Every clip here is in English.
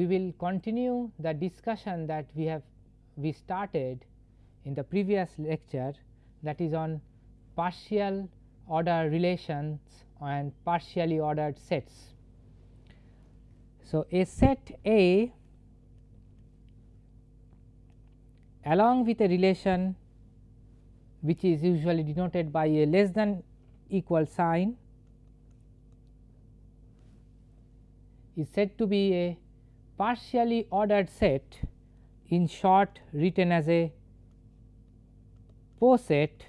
we will continue the discussion that we have we started in the previous lecture that is on partial order relations and partially ordered sets. So, a set A along with a relation which is usually denoted by a less than equal sign is said to be a partially ordered set in short written as a poset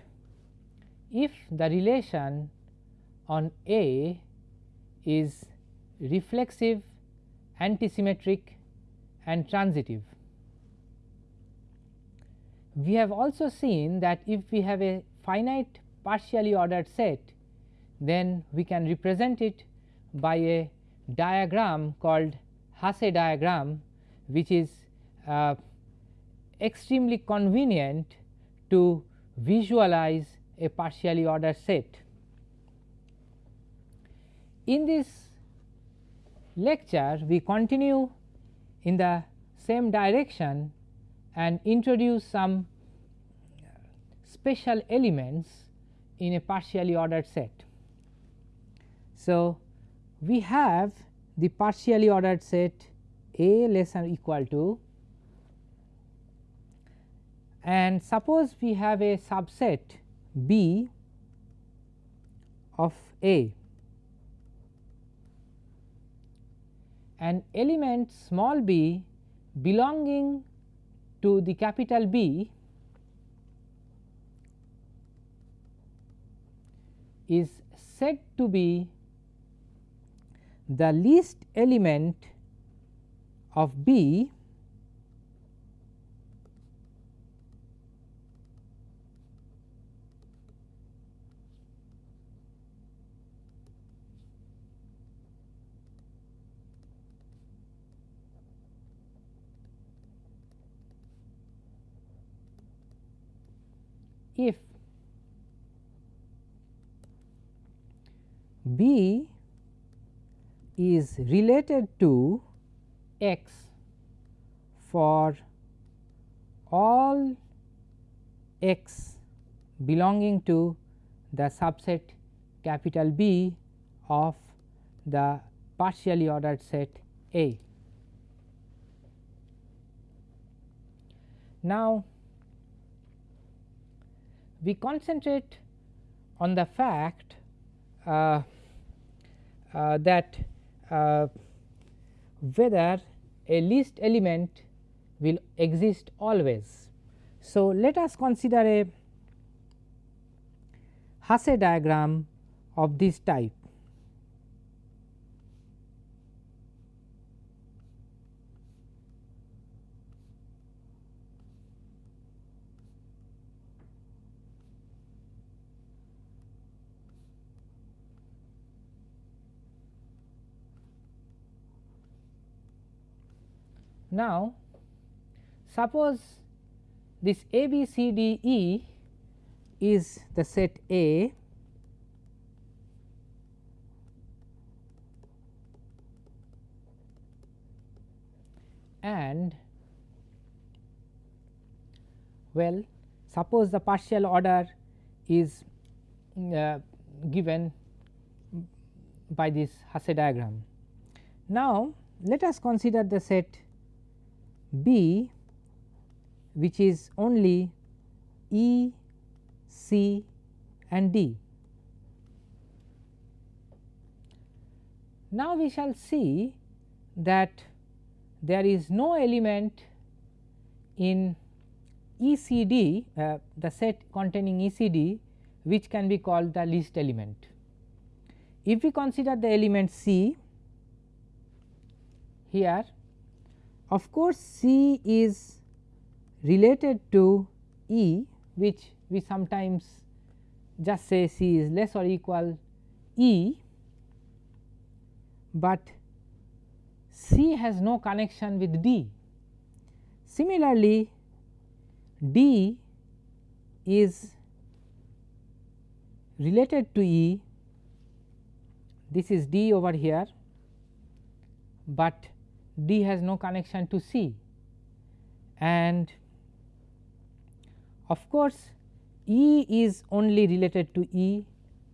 if the relation on A is reflexive, antisymmetric and transitive. We have also seen that if we have a finite partially ordered set, then we can represent it by a diagram called Hasse diagram, which is uh, extremely convenient to visualize a partially ordered set. In this lecture, we continue in the same direction and introduce some special elements in a partially ordered set. So, we have the partially ordered set A less than equal to and suppose we have a subset B of A. An element small b belonging to the capital B is said to be the least element of B if B is related to x for all x belonging to the subset capital B of the partially ordered set A. Now, we concentrate on the fact uh, uh, that uh, whether a least element will exist always. So, let us consider a Hasse diagram of this type. Now, suppose this A B C D E is the set A and well suppose the partial order is uh, given by this Hasse diagram. Now, let us consider the set B which is only E, C and D. Now, we shall see that there is no element in ECD uh, the set containing ECD which can be called the least element. If we consider the element C here of course, C is related to E which we sometimes just say C is less or equal E, but C has no connection with D. Similarly, D is related to E, this is D over here. But D has no connection to C and of course, E is only related to E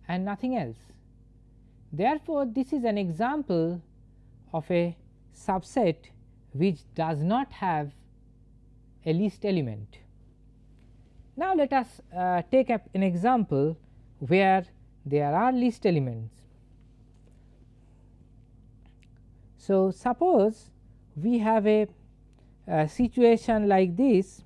and nothing else. Therefore, this is an example of a subset which does not have a least element. Now, let us uh, take up an example where there are least elements. So, suppose we have a, a situation like this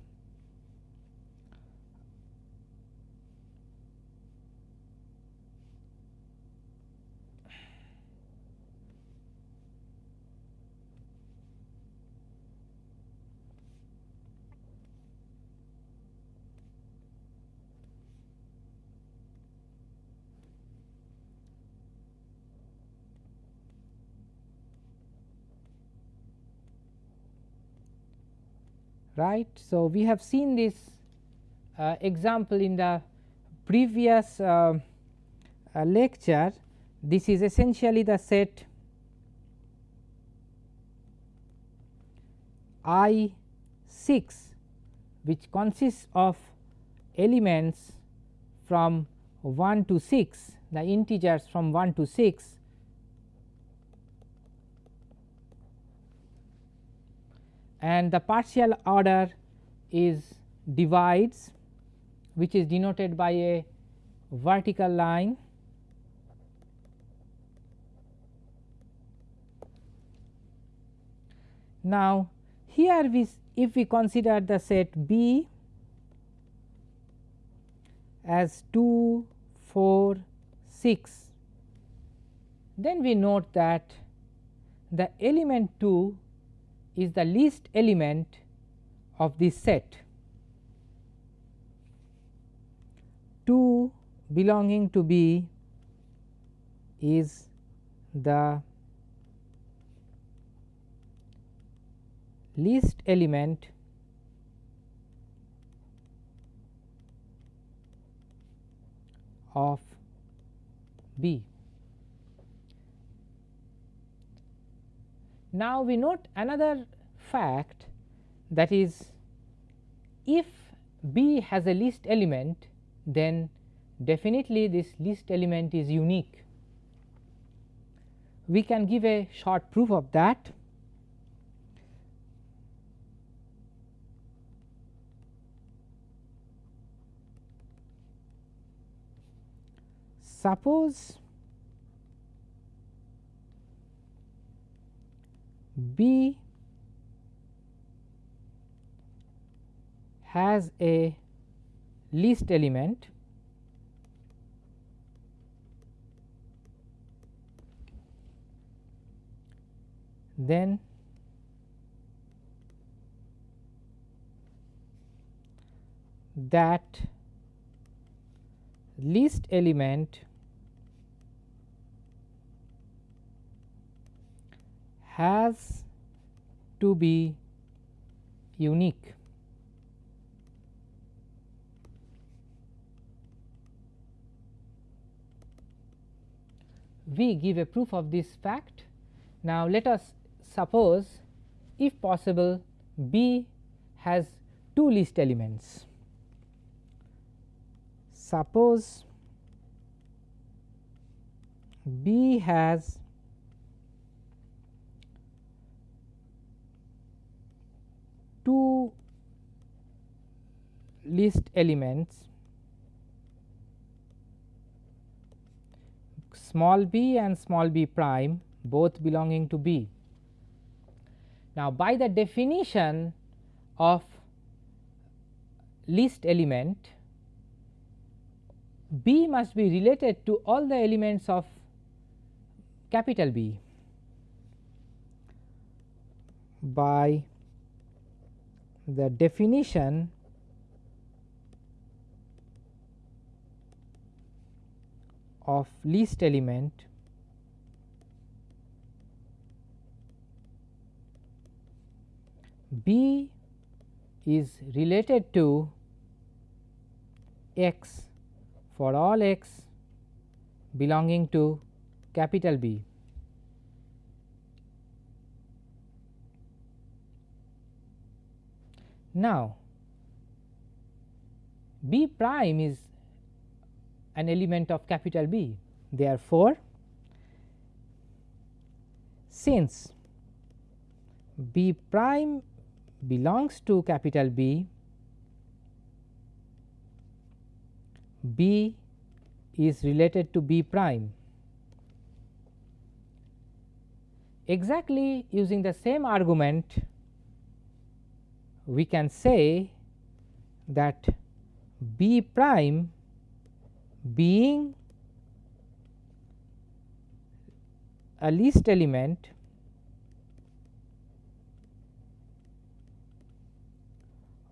right. So, we have seen this uh, example in the previous uh, uh, lecture. This is essentially the set I 6 which consists of elements from 1 to 6 the integers from 1 to 6 and the partial order is divides which is denoted by a vertical line. Now, here we if we consider the set B as 2, 4, 6, then we note that the element 2 is the least element of this set 2 belonging to B is the least element of B. Now, we note another fact that is if B has a least element then definitely this least element is unique. We can give a short proof of that. Suppose B has a least element then that least element has to be unique. We give a proof of this fact. Now, let us suppose if possible B has two least elements. Suppose B has two least elements small b and small b prime both belonging to B. Now, by the definition of least element B must be related to all the elements of capital B by the definition of least element B is related to x for all x belonging to capital B. Now, B prime is an element of capital B. Therefore, since B prime belongs to capital B, B is related to B prime. Exactly using the same argument, we can say that B prime being a least element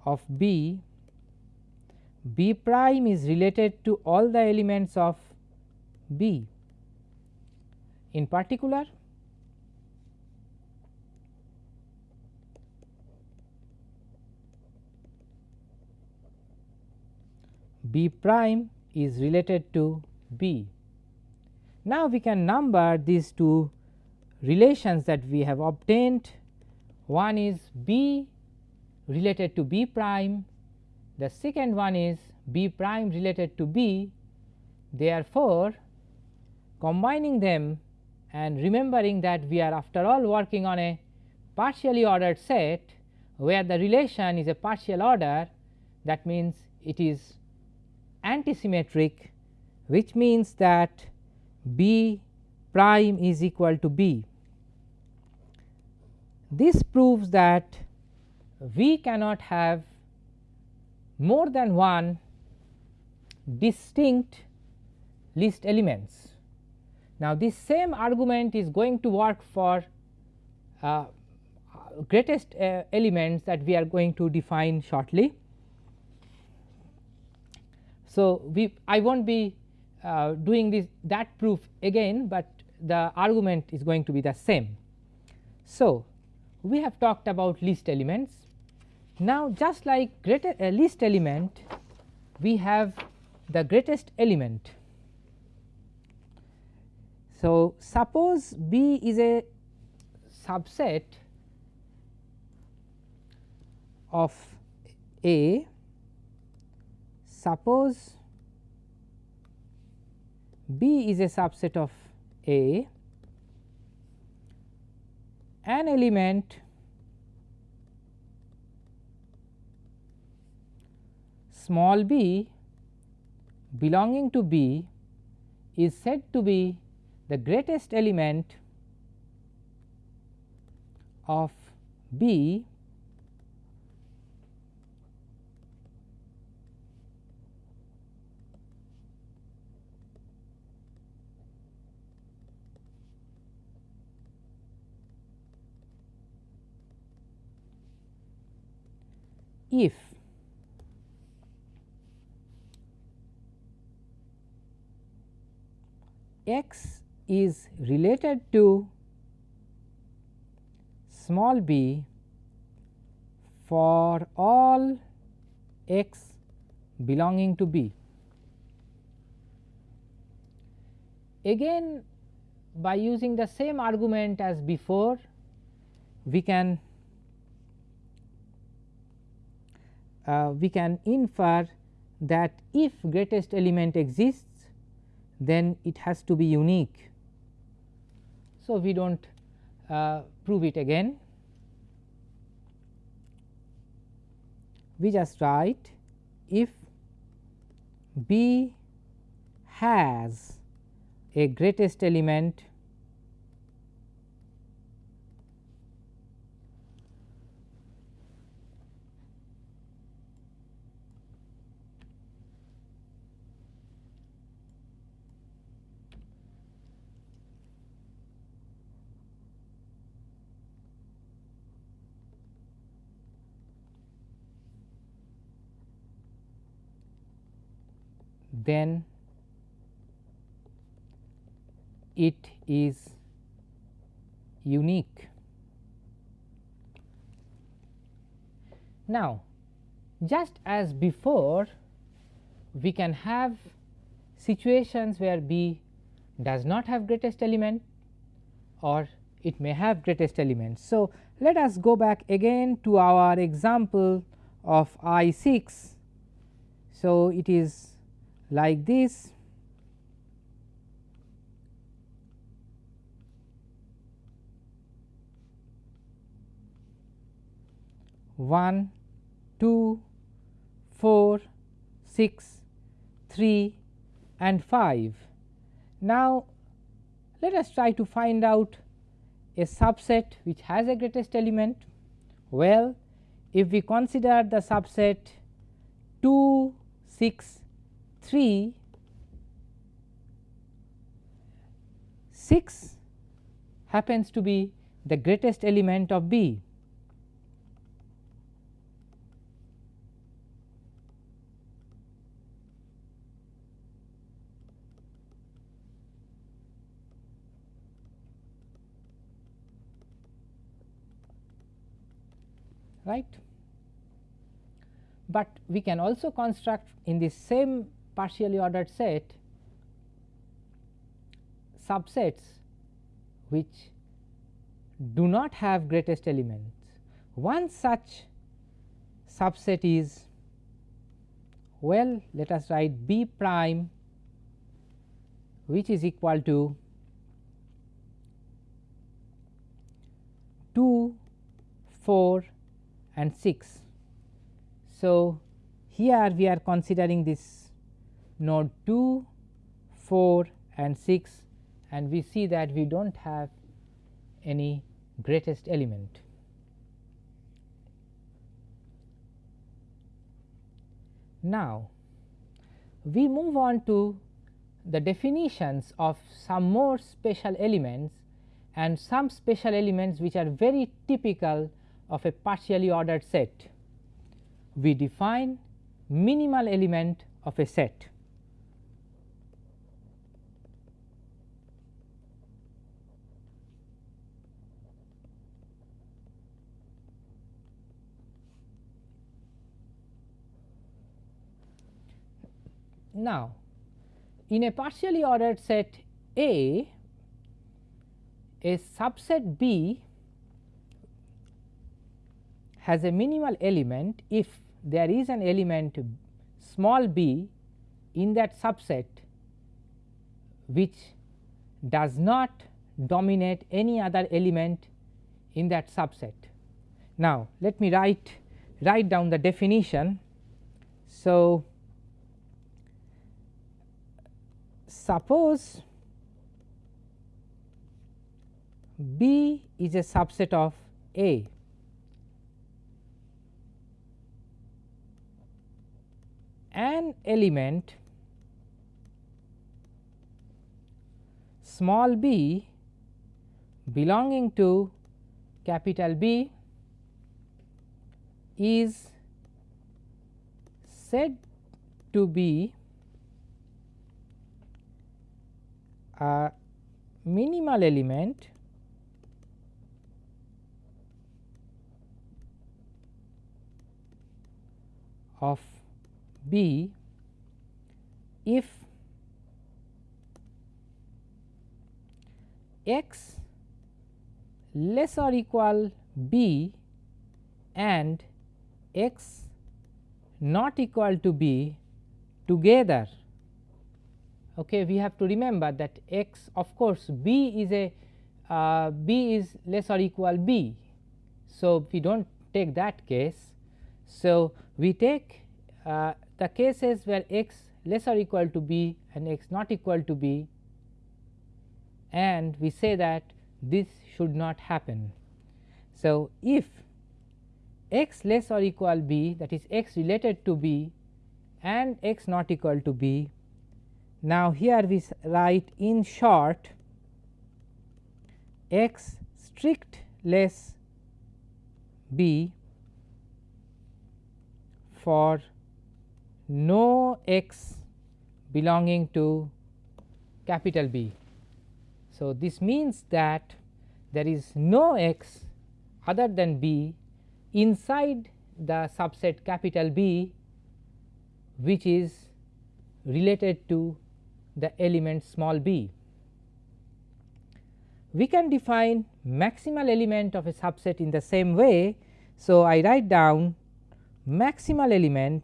of B, B prime is related to all the elements of B. In particular, B prime is related to B. Now, we can number these two relations that we have obtained. One is B related to B prime, the second one is B prime related to B. Therefore, combining them and remembering that we are after all working on a partially ordered set where the relation is a partial order that means it is antisymmetric which means that B prime is equal to B. This proves that we cannot have more than one distinct least elements. Now, this same argument is going to work for uh, greatest uh, elements that we are going to define shortly. So, we I will not be uh, doing this that proof again, but the argument is going to be the same. So, we have talked about least elements. Now, just like greater uh, least element, we have the greatest element. So, suppose B is a subset of A suppose B is a subset of A, an element small b belonging to B is said to be the greatest element of B if x is related to small b for all x belonging to b. Again by using the same argument as before we can uh, we can infer that if greatest element exists then it has to be unique. So, we do not uh, prove it again, we just write if B has a greatest element then it is unique. Now, just as before we can have situations where B does not have greatest element or it may have greatest element. So, let us go back again to our example of I 6. So, it is like this 1, 2, 4, 6, 3 and 5. Now, let us try to find out a subset which has a greatest element. Well, if we consider the subset 2, 6, 3, 6 happens to be the greatest element of B. right. But we can also construct in the same partially ordered set subsets which do not have greatest elements. One such subset is well let us write B prime which is equal to 2, 4 and 6. So, here we are considering this node 2, 4 and 6 and we see that we do not have any greatest element. Now, we move on to the definitions of some more special elements and some special elements which are very typical of a partially ordered set. We define minimal element of a set. Now, in a partially ordered set A, a subset B has a minimal element if there is an element small b in that subset which does not dominate any other element in that subset. Now, let me write write down the definition. So, suppose B is a subset of A. An element small b belonging to capital B is said to be a minimal element of B if x less or equal b and x not equal to b together. Okay, we have to remember that x of course, b is a uh, b is less or equal b. So, we do not take that case. So, we take uh, the cases where x less or equal to b and x not equal to b and we say that this should not happen. So, if x less or equal b that is x related to b and x not equal to b. Now, here we write in short x strict less b for no x belonging to capital B. So, this means that there is no x other than B inside the subset capital B which is related to the element small b. We can define maximal element of a subset in the same way. So, I write down maximal element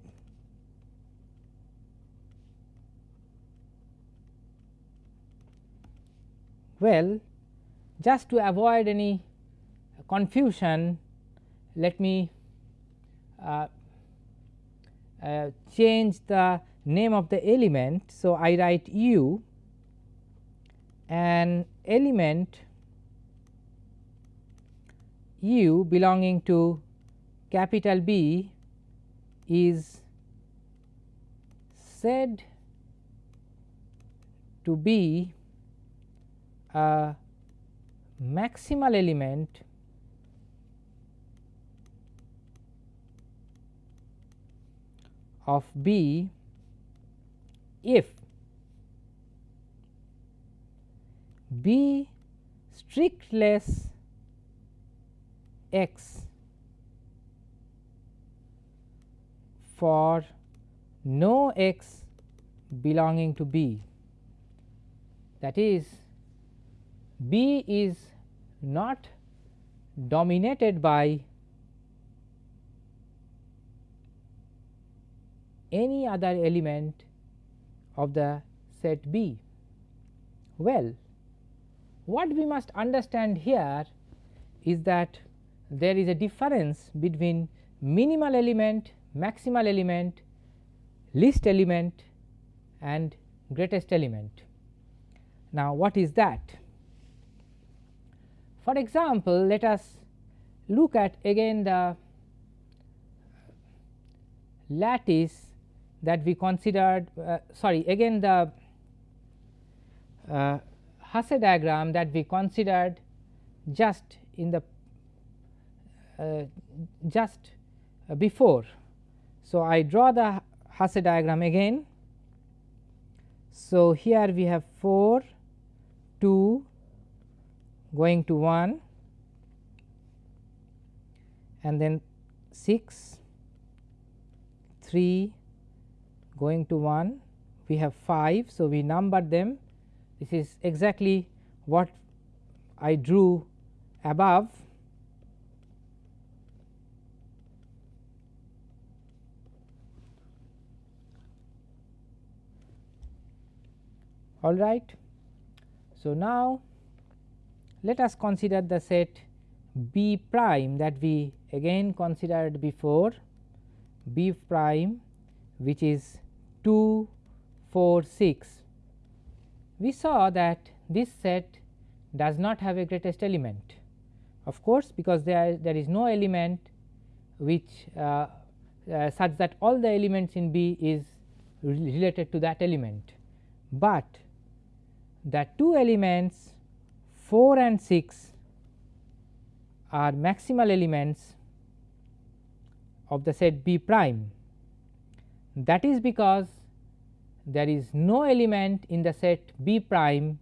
well just to avoid any confusion let me uh, uh, change the name of the element. So, I write u an element u belonging to capital B is said to be a maximal element of B if B strictless x for no x belonging to B. That is B is not dominated by any other element of the set B. Well, what we must understand here is that there is a difference between minimal element, maximal element, least element and greatest element. Now, what is that? For example, let us look at again the lattice that we considered uh, sorry again the uh, Hasse diagram that we considered just in the uh, just before. So, I draw the Hasse diagram again. So, here we have 4 2 going to 1 and then 6 3 going to 1 we have 5. So, we numbered them this is exactly what I drew above all right. So, now let us consider the set B prime that we again considered before B prime which is 2, 4, 6, we saw that this set does not have a greatest element. Of course, because there, there is no element which uh, uh, such that all the elements in B is related to that element, but the two elements 4 and 6 are maximal elements of the set B prime. That is because there is no element in the set B prime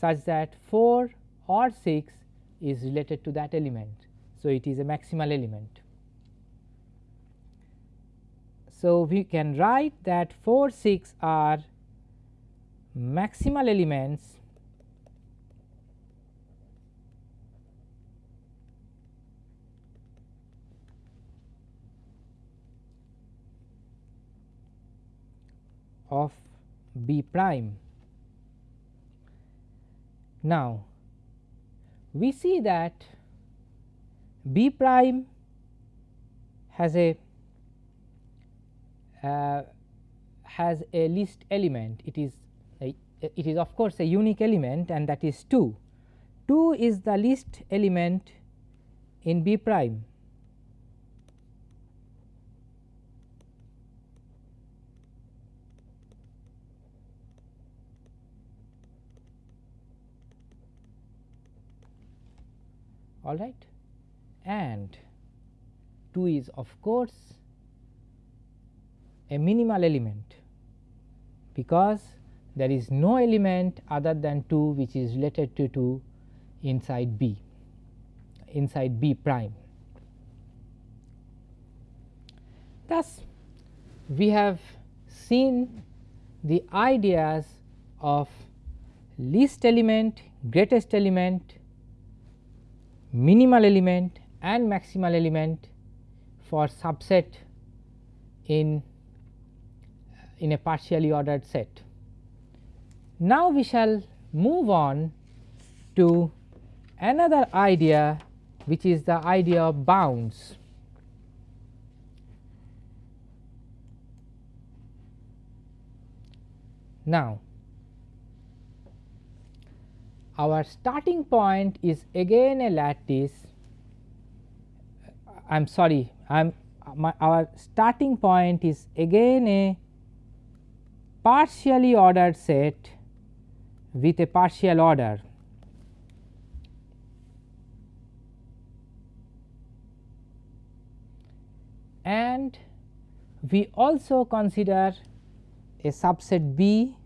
such that 4 or 6 is related to that element. So, it is a maximal element. So, we can write that 4 6 are maximal elements of B prime. Now, we see that B prime has a uh, has a least element. It is a, it is of course a unique element and that is 2 2 is the least element in B prime all right and 2 is of course a minimal element because there is no element other than 2 which is related to 2 inside B inside B prime. Thus, we have seen the ideas of least element, greatest element minimal element and maximal element for subset in uh, in a partially ordered set. Now, we shall move on to another idea which is the idea of bounds. Now, our starting point is again a lattice uh, I am sorry I am uh, our starting point is again a partially ordered set with a partial order. And we also consider a subset B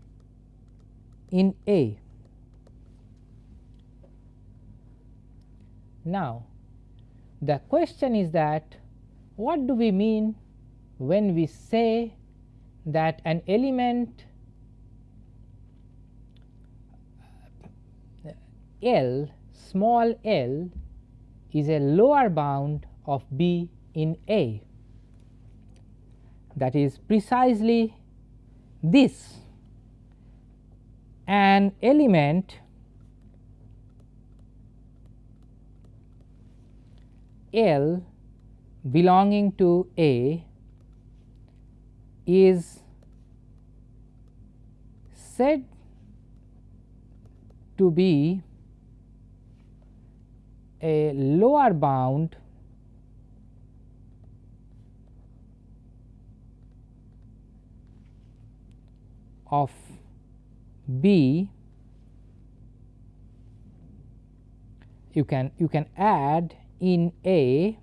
in A. Now, the question is that what do we mean when we say that an element L small l is a lower bound of B in A? That is precisely this. An element L belonging to A is said to be a lower bound of B. You can you can add in A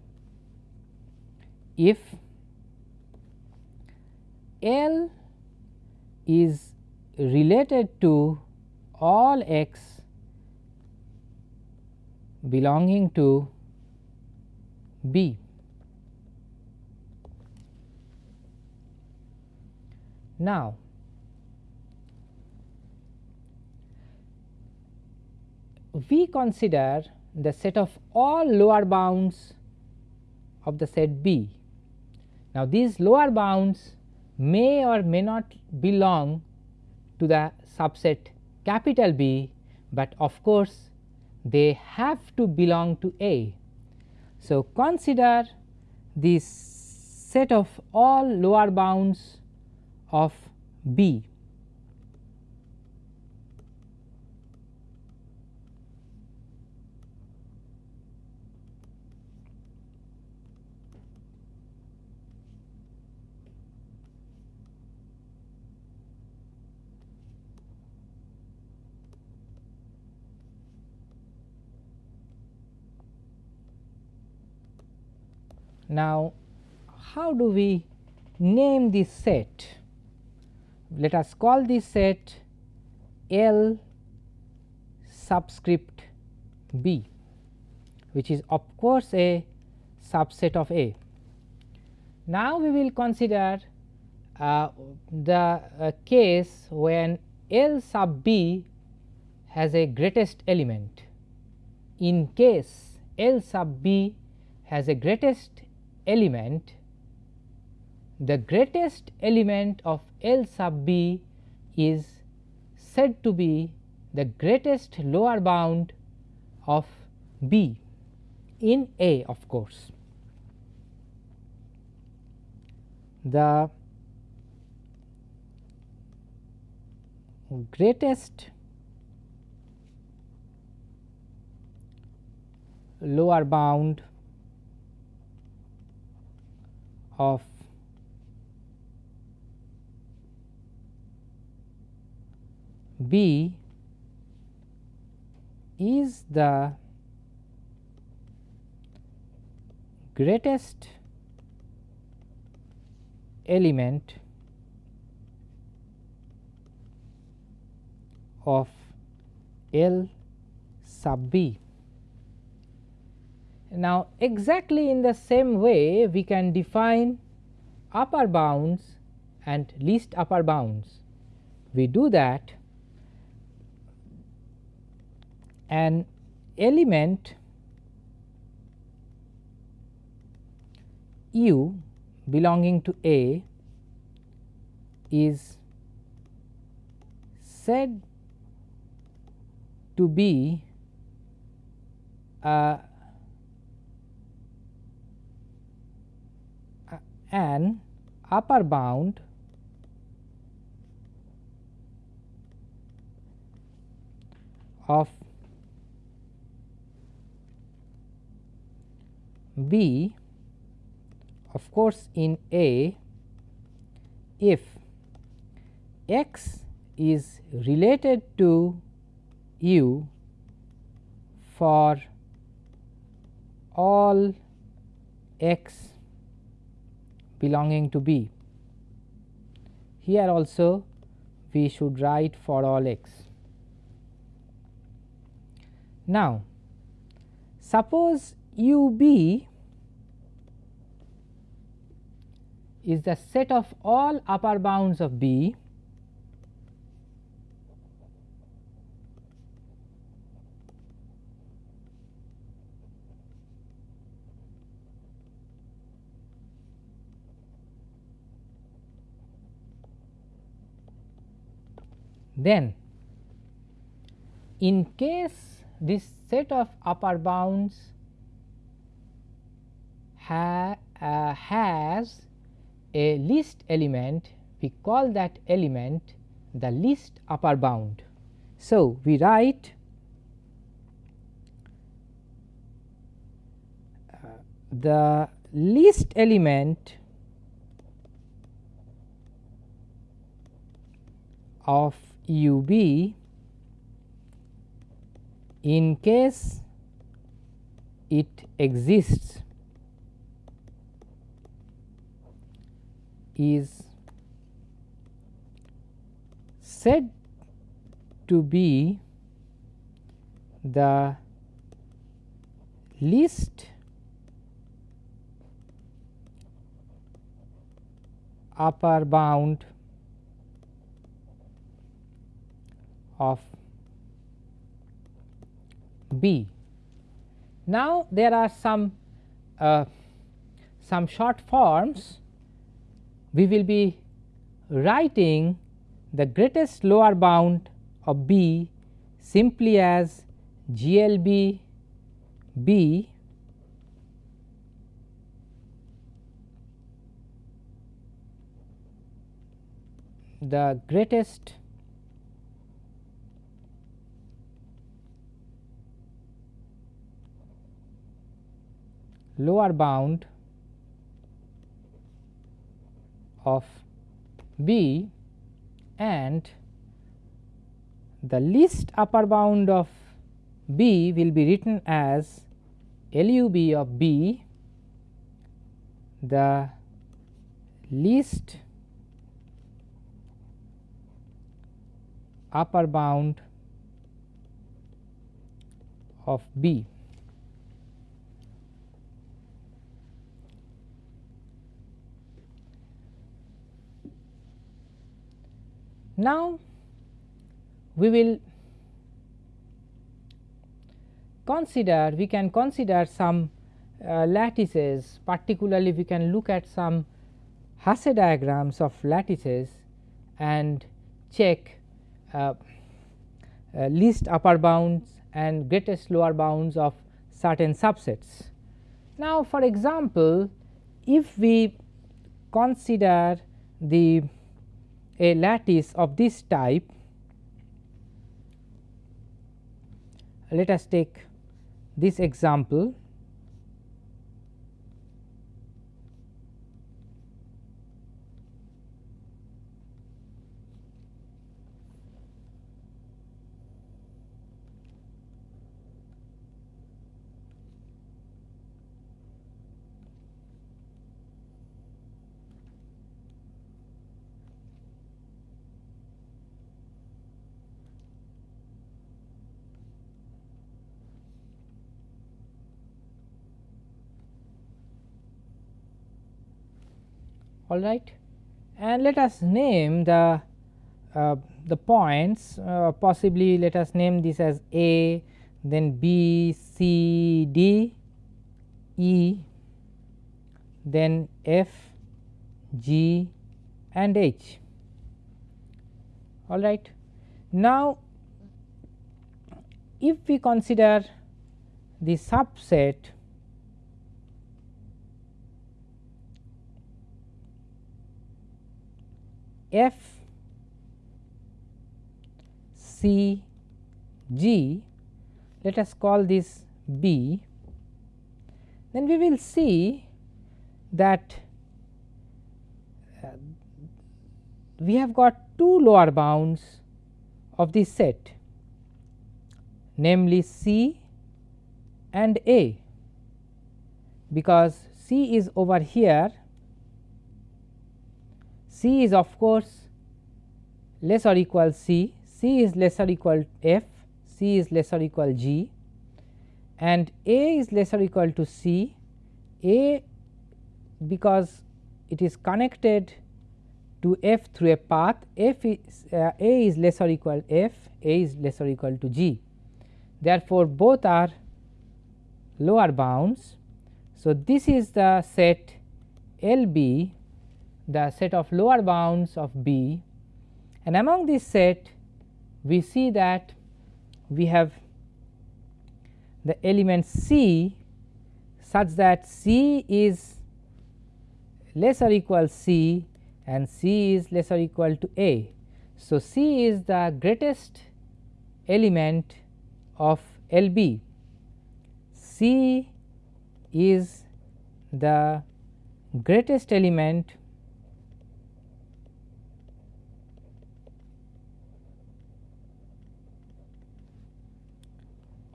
if L is related to all x belonging to B. Now, we consider the set of all lower bounds of the set B. Now, these lower bounds may or may not belong to the subset capital B, but of course, they have to belong to A. So, consider this set of all lower bounds of B Now, how do we name this set? Let us call this set L subscript B, which is of course a subset of A. Now, we will consider uh, the uh, case when L sub B has a greatest element. In case L sub B has a greatest element the greatest element of L sub b is said to be the greatest lower bound of B in A of course. The greatest lower bound of B is the greatest element of L sub B. Now, exactly in the same way we can define upper bounds and least upper bounds. We do that an element u belonging to A is said to be uh, an upper bound of B of course, in A if x is related to u for all x belonging to B. Here also we should write for all x. Now, suppose u b is the set of all upper bounds of B then in case this set of upper bounds ha, uh, has a least element we call that element the least upper bound. So, we write uh, the least element of u b in case it exists is said to be the least upper bound of B. Now, there are some uh, some short forms we will be writing the greatest lower bound of B simply as GLB B the greatest lower bound of B and the least upper bound of B will be written as LUB of B the least upper bound of B. Now, we will consider we can consider some uh, lattices particularly we can look at some Hasse diagrams of lattices and check uh, uh, least upper bounds and greatest lower bounds of certain subsets. Now, for example, if we consider the a lattice of this type. Let us take this example all right and let us name the uh, the points uh, possibly let us name this as A then B C D E then F G and H. all right. Now, if we consider the subset F C G, let us call this B, then we will see that uh, we have got two lower bounds of this set namely C and A because C is over here C is of course less or equal C, C is less or equal F, C is less or equal G and A is less or equal to C, A because it is connected to f through a path f is uh, a is less or equal f a is less or equal to g. Therefore, both are lower bounds. So, this is the set L b the set of lower bounds of B and among this set we see that we have the element C such that C is less or equal C and C is less or equal to A. So, C is the greatest element of LB. C is the greatest element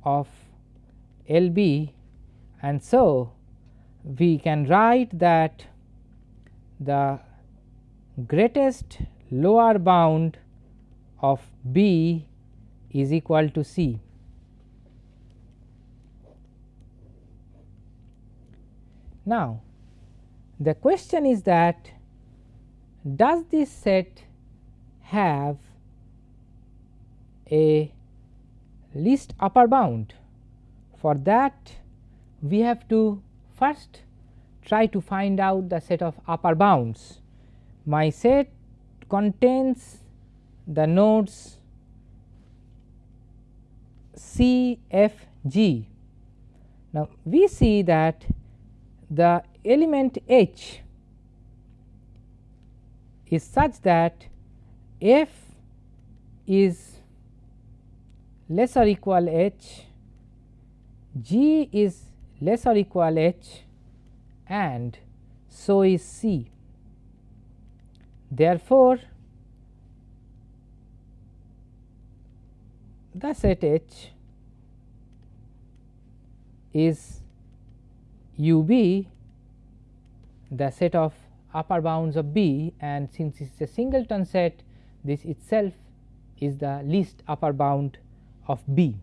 of L B and so we can write that the greatest lower bound of B is equal to C. Now, the question is that does this set have a least upper bound? For that we have to first try to find out the set of upper bounds. My set contains the nodes C, F, G. Now, we see that the element H is such that F is less or equal H, G is less or equal H and so is C. Therefore, the set H is U b the set of upper bounds of B and since it is a singleton set this itself is the least upper bound of B.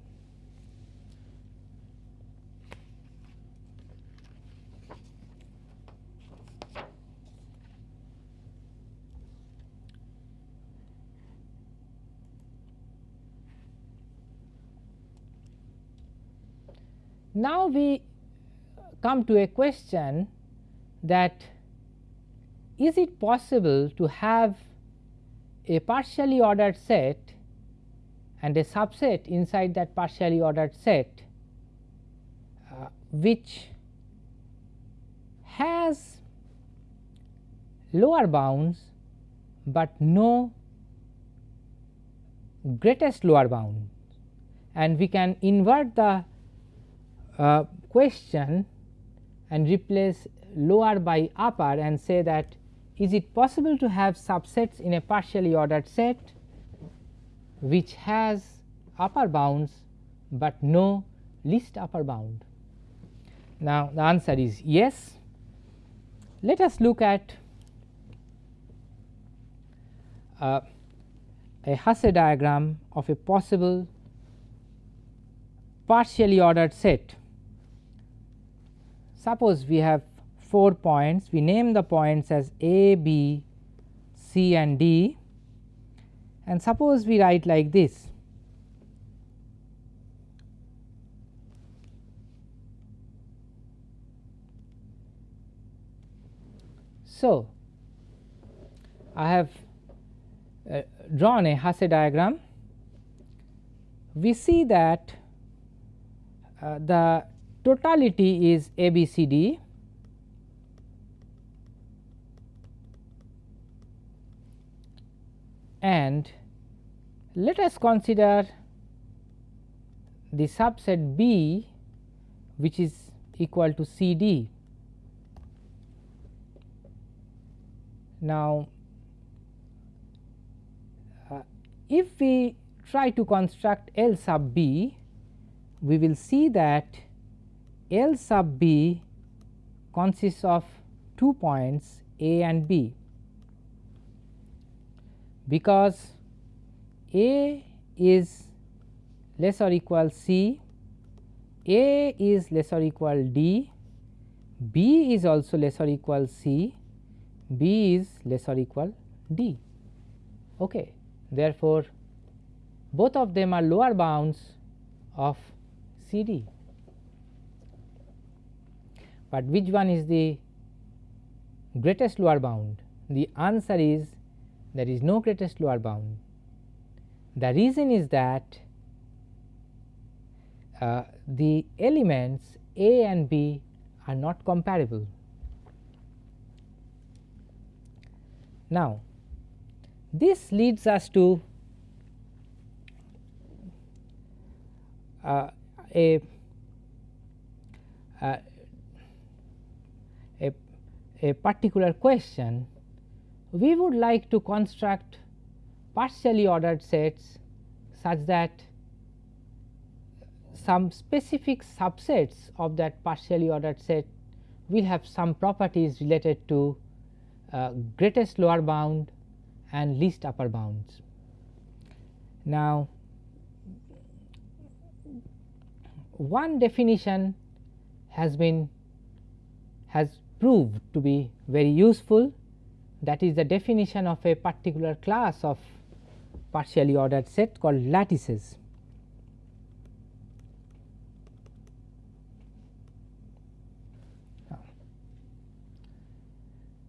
Now, we come to a question that is it possible to have a partially ordered set and a subset inside that partially ordered set uh, which has lower bounds, but no greatest lower bound and we can invert the uh, question and replace lower by upper and say that is it possible to have subsets in a partially ordered set which has upper bounds, but no least upper bound. Now, the answer is yes. Let us look at uh, a Hasse diagram of a possible partially ordered set. Suppose we have 4 points, we name the points as A, B, C and D and suppose we write like this. So, I have uh, drawn a Hasse diagram, we see that uh, the totality is ABCD and let us consider the subset B which is equal to C D. Now, uh, if we try to construct L sub B, we will see that L sub B consists of two points A and B because A is less or equal C, A is less or equal D, B is also less or equal C, B is less or equal D. Okay. Therefore, both of them are lower bounds of C D, but which one is the greatest lower bound? The answer is there is no greatest lower bound. The reason is that uh, the elements A and B are not comparable. Now, this leads us to uh, a, uh, a, a particular question we would like to construct partially ordered sets such that some specific subsets of that partially ordered set will have some properties related to uh, greatest lower bound and least upper bounds. Now, one definition has been has proved to be very useful that is the definition of a particular class of partially ordered set called lattices.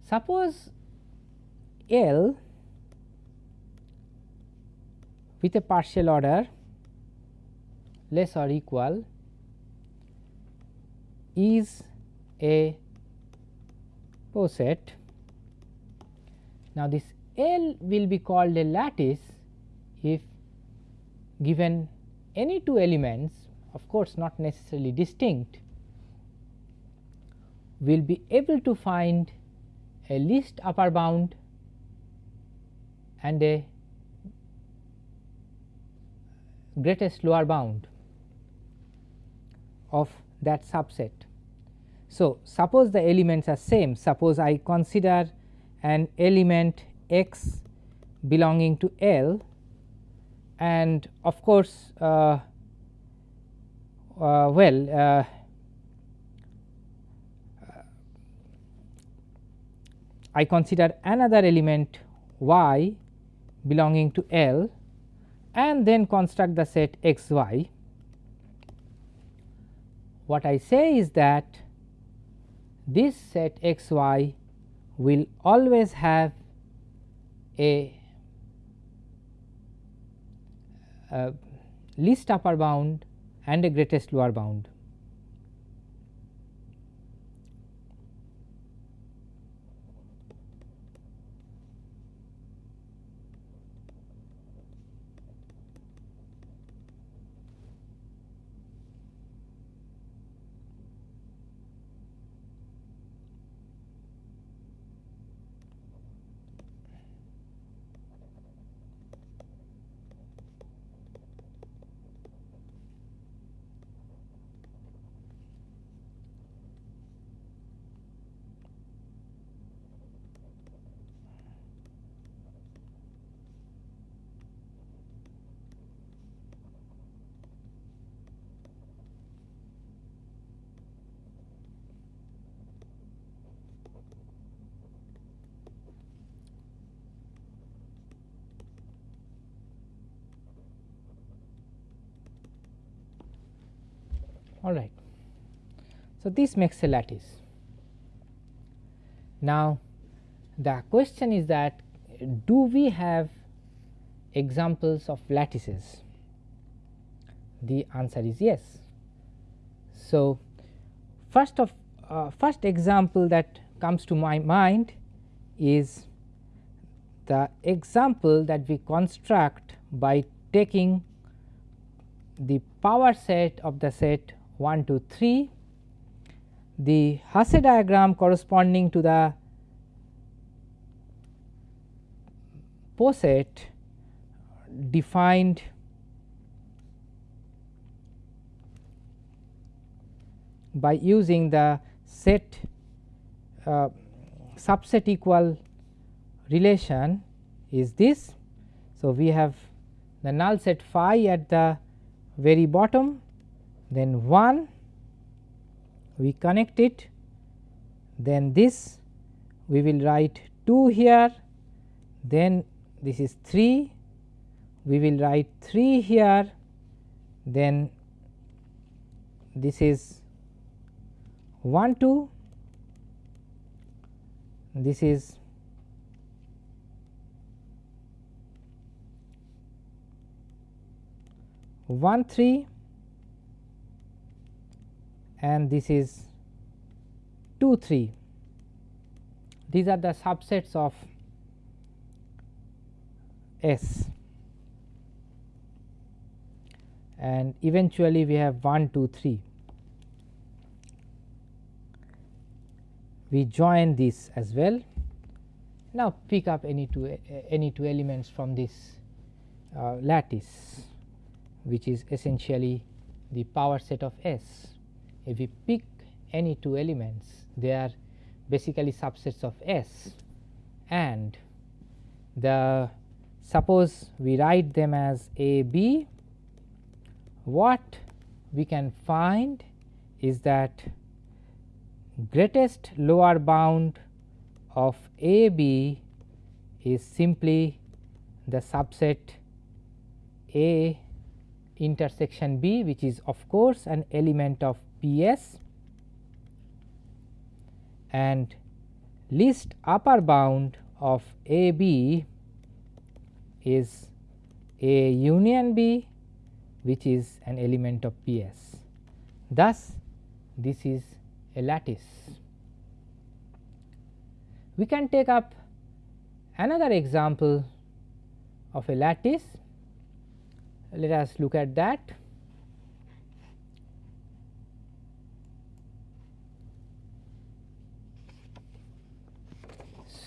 Suppose L with a partial order less or equal is a poset now, this L will be called a lattice if given any two elements of course, not necessarily distinct will be able to find a least upper bound and a greatest lower bound of that subset. So, suppose the elements are same suppose I consider an element x belonging to L and of course, uh, uh, well uh, I consider another element y belonging to L and then construct the set x y. What I say is that this set x y will always have a, a least upper bound and a greatest lower bound. All right. So, this makes a lattice. Now, the question is that do we have examples of lattices? The answer is yes. So, first of uh, first example that comes to my mind is the example that we construct by taking the power set of the set 1 to 3, the Hasse diagram corresponding to the poset defined by using the set uh, subset equal relation is this. So, we have the null set phi at the very bottom then 1 we connect it then this we will write 2 here then this is 3 we will write 3 here then this is 1 2 this is one three and this is 2 3 these are the subsets of S and eventually we have 1 2 3 we join this as well. Now, pick up any two uh, any two elements from this uh, lattice which is essentially the power set of S. If we pick any two elements they are basically subsets of S. And the suppose we write them as A B what we can find is that greatest lower bound of A B is simply the subset A intersection B which is of course an element of P S and least upper bound of A B is A union B which is an element of P S. Thus, this is a lattice. We can take up another example of a lattice. Let us look at that.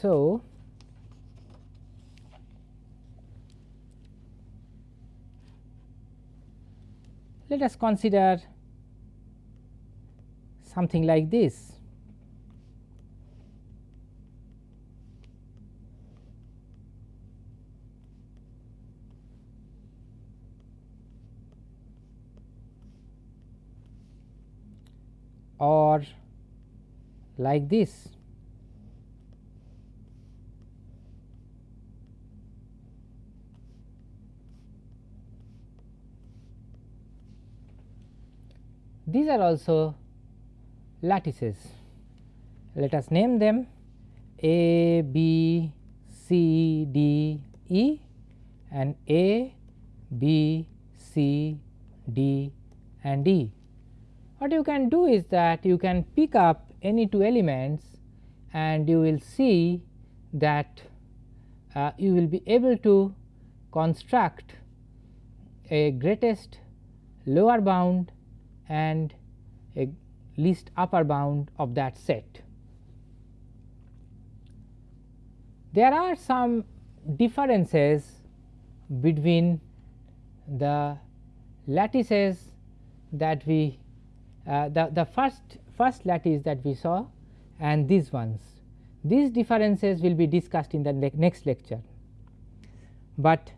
So, let us consider something like this. or like this. These are also lattices. Let us name them A, B, C, D, E and A, B, C, D and E. What you can do is that you can pick up any two elements and you will see that uh, you will be able to construct a greatest lower bound and a least upper bound of that set. There are some differences between the lattices that we uh, the, the first first lattice that we saw and these ones. These differences will be discussed in the ne next lecture, but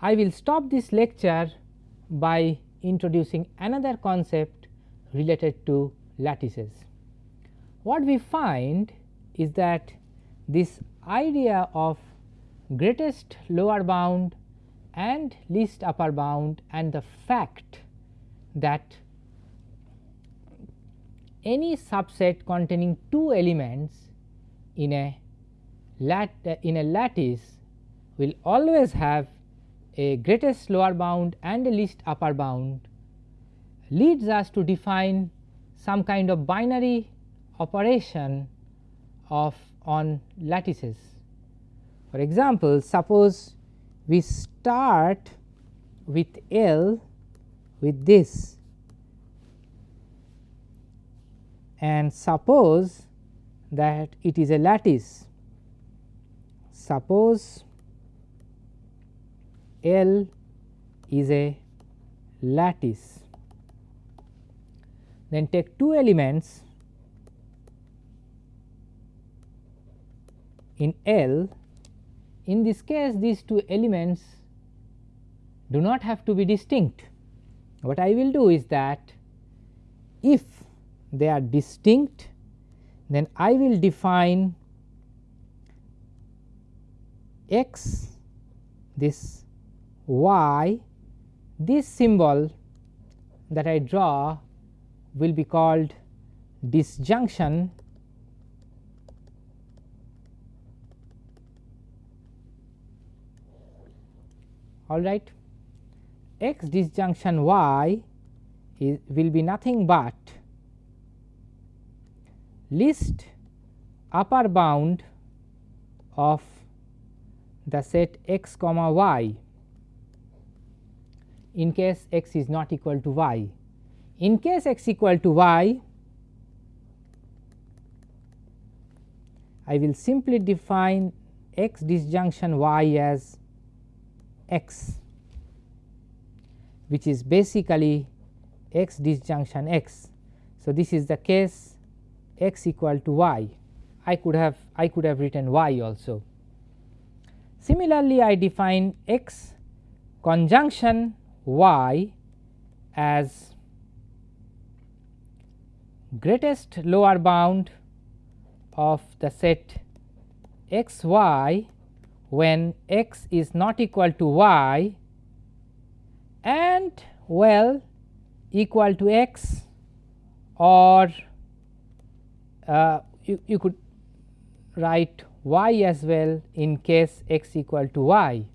I will stop this lecture by introducing another concept related to lattices. What we find is that this idea of greatest lower bound and least upper bound and the fact that any subset containing two elements in a lat in a lattice will always have a greatest lower bound and a least upper bound leads us to define some kind of binary operation of on lattices. For example, suppose we start with L with this and suppose that it is a lattice. Suppose L is a lattice, then take two elements in L. In this case, these two elements do not have to be distinct. What I will do is that if they are distinct, then I will define x this y this symbol that I draw will be called disjunction all right. X disjunction y is will be nothing but least upper bound of the set x comma y in case x is not equal to y. In case x equal to y, I will simply define x disjunction y as x which is basically x disjunction x. So, this is the case x equal to y I could have I could have written y also. Similarly, I define x conjunction y as greatest lower bound of the set x y when x is not equal to y and well equal to x or uh, you, you could write y as well in case x equal to y.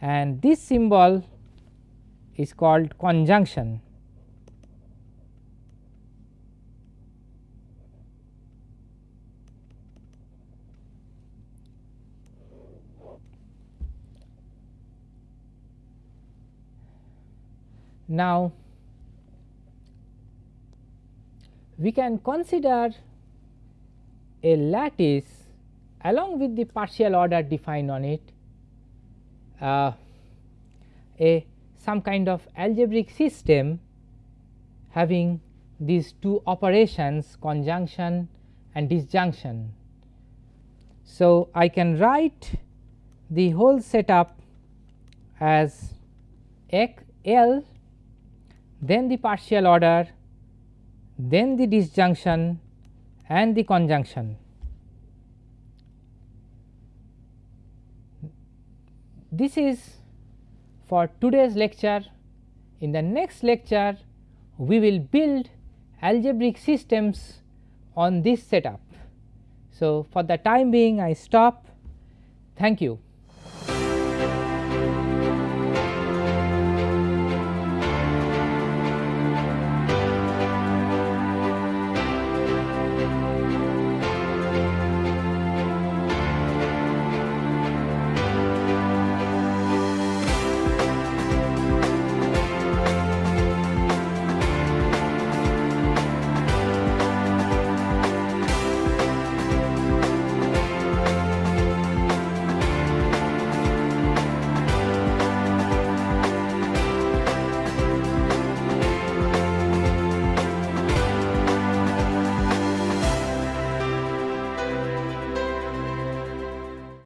And this symbol is called conjunction. Now, we can consider a lattice along with the partial order defined on it uh, a some kind of algebraic system having these two operations conjunction and disjunction. So, I can write the whole setup as x L then the partial order then the disjunction and the conjunction. This is for today's lecture. In the next lecture, we will build algebraic systems on this setup. So, for the time being I stop. Thank you.